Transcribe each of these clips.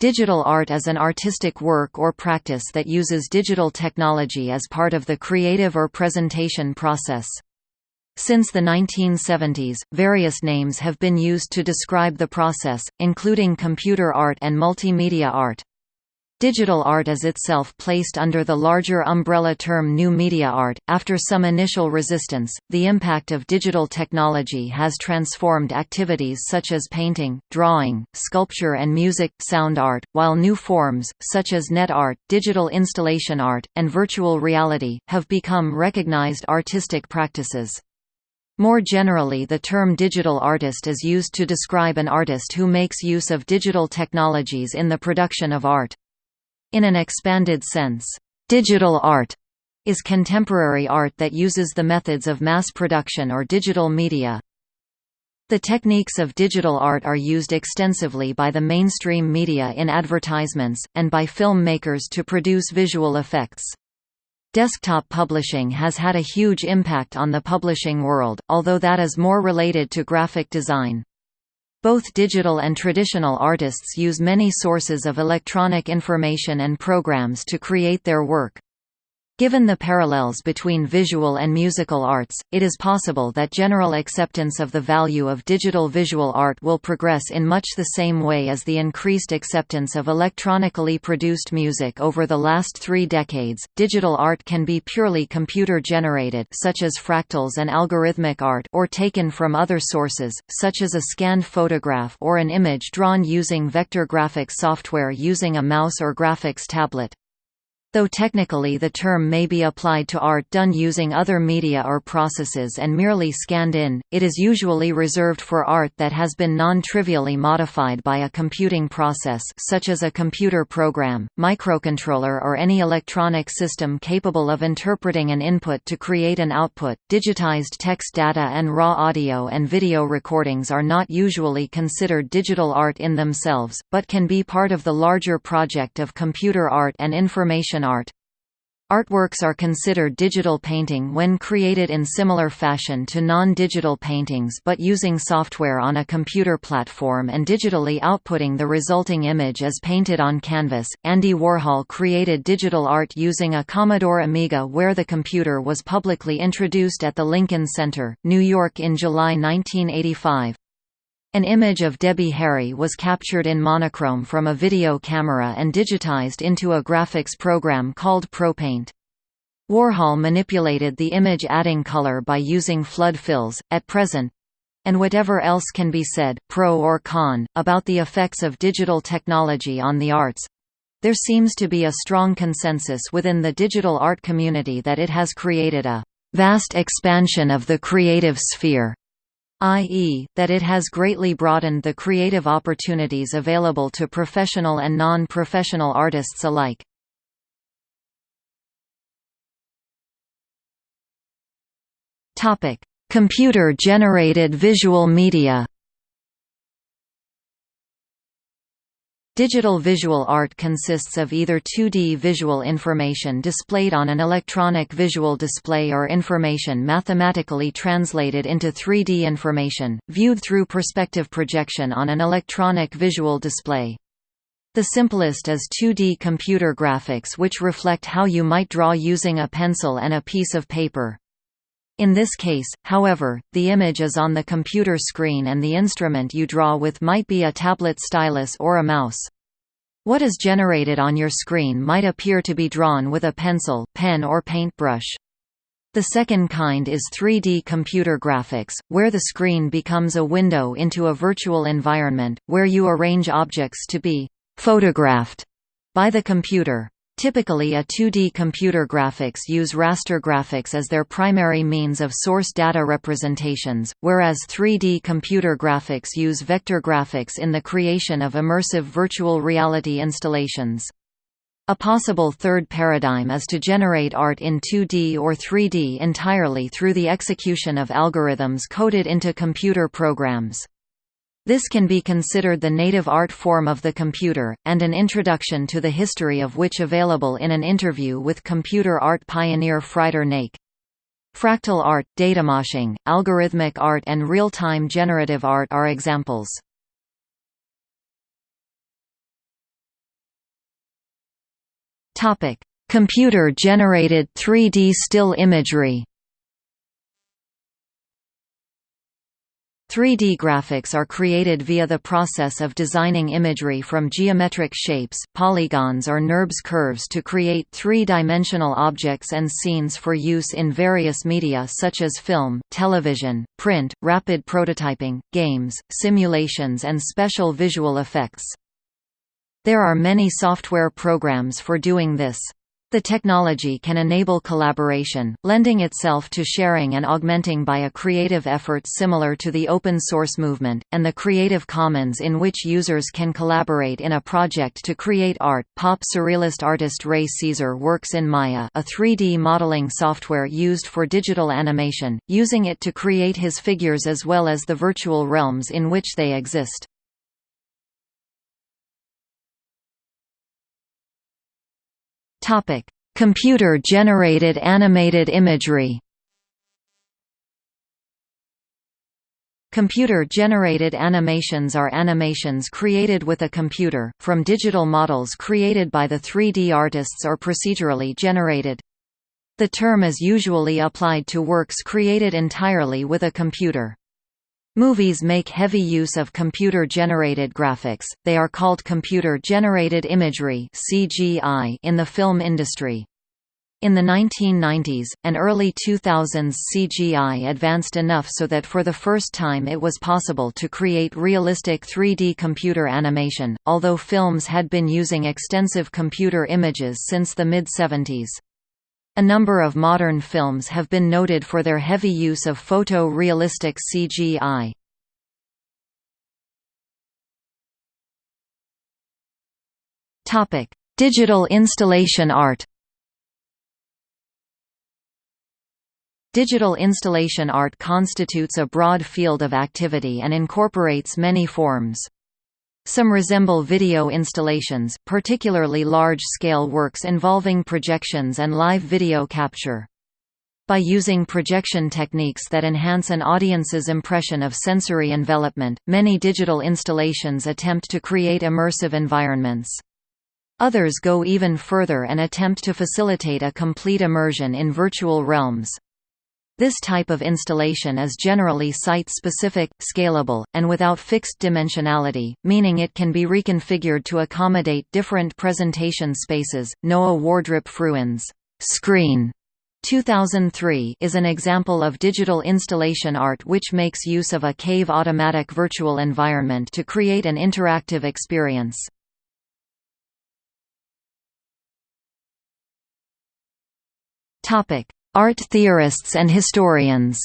Digital art is an artistic work or practice that uses digital technology as part of the creative or presentation process. Since the 1970s, various names have been used to describe the process, including computer art and multimedia art. Digital art is itself placed under the larger umbrella term new media art. After some initial resistance, the impact of digital technology has transformed activities such as painting, drawing, sculpture, and music sound art, while new forms, such as net art, digital installation art, and virtual reality, have become recognized artistic practices. More generally the term digital artist is used to describe an artist who makes use of digital technologies in the production of art. In an expanded sense, digital art is contemporary art that uses the methods of mass production or digital media. The techniques of digital art are used extensively by the mainstream media in advertisements, and by filmmakers to produce visual effects. Desktop publishing has had a huge impact on the publishing world, although that is more related to graphic design. Both digital and traditional artists use many sources of electronic information and programs to create their work. Given the parallels between visual and musical arts, it is possible that general acceptance of the value of digital visual art will progress in much the same way as the increased acceptance of electronically produced music over the last three decades. Digital art can be purely computer generated, such as fractals and algorithmic art, or taken from other sources, such as a scanned photograph or an image drawn using vector graphics software using a mouse or graphics tablet. Though technically the term may be applied to art done using other media or processes and merely scanned in, it is usually reserved for art that has been non-trivially modified by a computing process such as a computer program, microcontroller or any electronic system capable of interpreting an input to create an output. Digitized text data and raw audio and video recordings are not usually considered digital art in themselves, but can be part of the larger project of computer art and information art. Artworks are considered digital painting when created in similar fashion to non-digital paintings but using software on a computer platform and digitally outputting the resulting image as painted on canvas. Andy Warhol created digital art using a Commodore Amiga where the computer was publicly introduced at the Lincoln Center, New York in July 1985. An image of Debbie Harry was captured in monochrome from a video camera and digitized into a graphics program called ProPaint. Warhol manipulated the image adding color by using flood fills. At present, and whatever else can be said, pro or con, about the effects of digital technology on the arts, there seems to be a strong consensus within the digital art community that it has created a vast expansion of the creative sphere i.e., that it has greatly broadened the creative opportunities available to professional and non-professional artists alike. Computer-generated visual media Digital visual art consists of either 2D visual information displayed on an electronic visual display or information mathematically translated into 3D information, viewed through perspective projection on an electronic visual display. The simplest is 2D computer graphics which reflect how you might draw using a pencil and a piece of paper. In this case, however, the image is on the computer screen and the instrument you draw with might be a tablet stylus or a mouse. What is generated on your screen might appear to be drawn with a pencil, pen or paintbrush. The second kind is 3D computer graphics, where the screen becomes a window into a virtual environment, where you arrange objects to be «photographed» by the computer. Typically a 2D computer graphics use raster graphics as their primary means of source data representations, whereas 3D computer graphics use vector graphics in the creation of immersive virtual reality installations. A possible third paradigm is to generate art in 2D or 3D entirely through the execution of algorithms coded into computer programs. This can be considered the native art form of the computer, and an introduction to the history of which available in an interview with computer art pioneer Frieder Nake. Fractal art, datamoshing, algorithmic art and real-time generative art are examples. Computer-generated 3D still imagery 3D graphics are created via the process of designing imagery from geometric shapes, polygons or NURBS curves to create three-dimensional objects and scenes for use in various media such as film, television, print, rapid prototyping, games, simulations and special visual effects. There are many software programs for doing this. The technology can enable collaboration, lending itself to sharing and augmenting by a creative effort similar to the open source movement, and the Creative Commons in which users can collaborate in a project to create art. Pop surrealist artist Ray Caesar works in Maya, a 3D modeling software used for digital animation, using it to create his figures as well as the virtual realms in which they exist. Computer-generated animated imagery. Computer-generated animations are animations created with a computer, from digital models created by the 3D artists or procedurally generated. The term is usually applied to works created entirely with a computer. Movies make heavy use of computer-generated graphics, they are called computer-generated imagery in the film industry. In the 1990s, and early 2000s CGI advanced enough so that for the first time it was possible to create realistic 3D computer animation, although films had been using extensive computer images since the mid-70s. A number of modern films have been noted for their heavy use of photo-realistic CGI. Digital installation art Digital installation art constitutes a broad field of activity and incorporates many forms. Some resemble video installations, particularly large-scale works involving projections and live video capture. By using projection techniques that enhance an audience's impression of sensory envelopment, many digital installations attempt to create immersive environments. Others go even further and attempt to facilitate a complete immersion in virtual realms. This type of installation is generally site-specific, scalable, and without fixed dimensionality, meaning it can be reconfigured to accommodate different presentation spaces. Noah Wardrip Fruin's Screen 2003 is an example of digital installation art which makes use of a cave automatic virtual environment to create an interactive experience. Topic: Art theorists and historians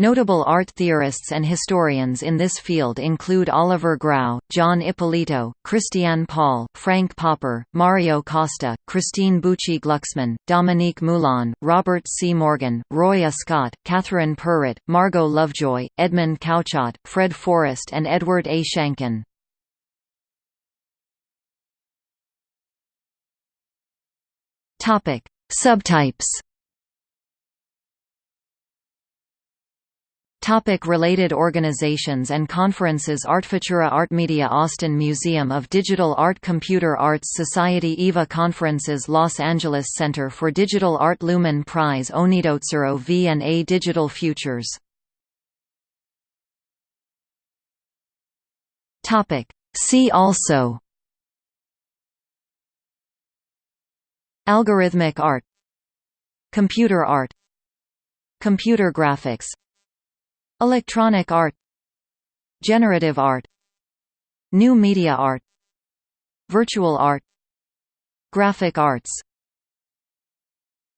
Notable art theorists and historians in this field include Oliver Grau, John Ippolito, Christiane Paul, Frank Popper, Mario Costa, Christine Buci Glucksmann, Dominique Moulon, Robert C. Morgan, Roy Ascott, Catherine Perret, Margot Lovejoy, Edmund Couchot, Fred Forest and Edward A. Shanken. Topic: Subtypes. Topic related organizations and conferences Artfutura Artmedia Austin Museum of Digital Art Computer Arts Society EVA Conferences Los Angeles Center for Digital Art Lumen Prize onedotzero V&A Digital Futures See also Algorithmic art Computer art Computer graphics Electronic art Generative art New media art Virtual art Graphic arts